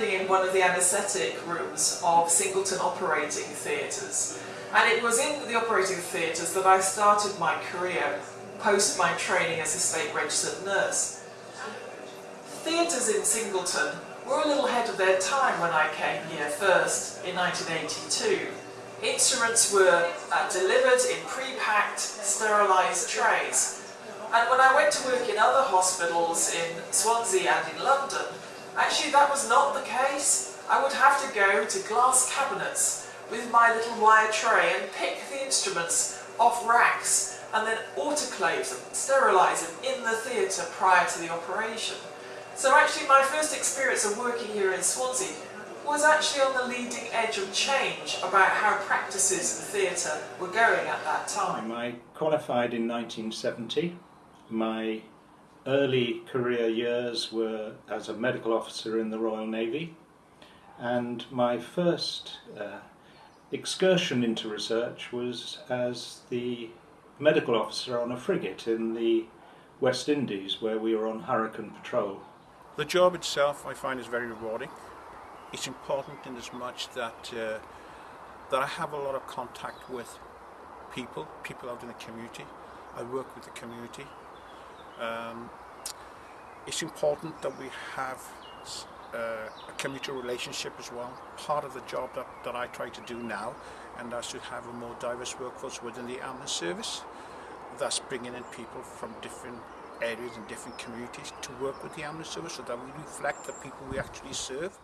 In one of the anaesthetic rooms of Singleton Operating Theatres and it was in the operating theatres that I started my career post my training as a state registered nurse. Theatres in Singleton were a little ahead of their time when I came here first in 1982. Instruments were uh, delivered in pre-packed, sterilised trays and when I went to work in other hospitals in Swansea and in London, actually that was not the case. I would have to go to glass cabinets with my little wire tray and pick the instruments off racks and then autoclave them, sterilise them in the theatre prior to the operation. So actually my first experience of working here in Swansea was actually on the leading edge of change about how practices in the theatre were going at that time. I qualified in 1970 my early career years were as a medical officer in the Royal Navy and my first uh, excursion into research was as the medical officer on a frigate in the West Indies where we were on hurricane patrol. The job itself I find is very rewarding. It's important in as much that, uh, that I have a lot of contact with people, people out in the community. I work with the community it's important that we have uh, a community relationship as well. Part of the job that, that I try to do now, and that's to have a more diverse workforce within the ambulance service. Thus bringing in people from different areas and different communities to work with the ambulance service so that we reflect the people we actually serve.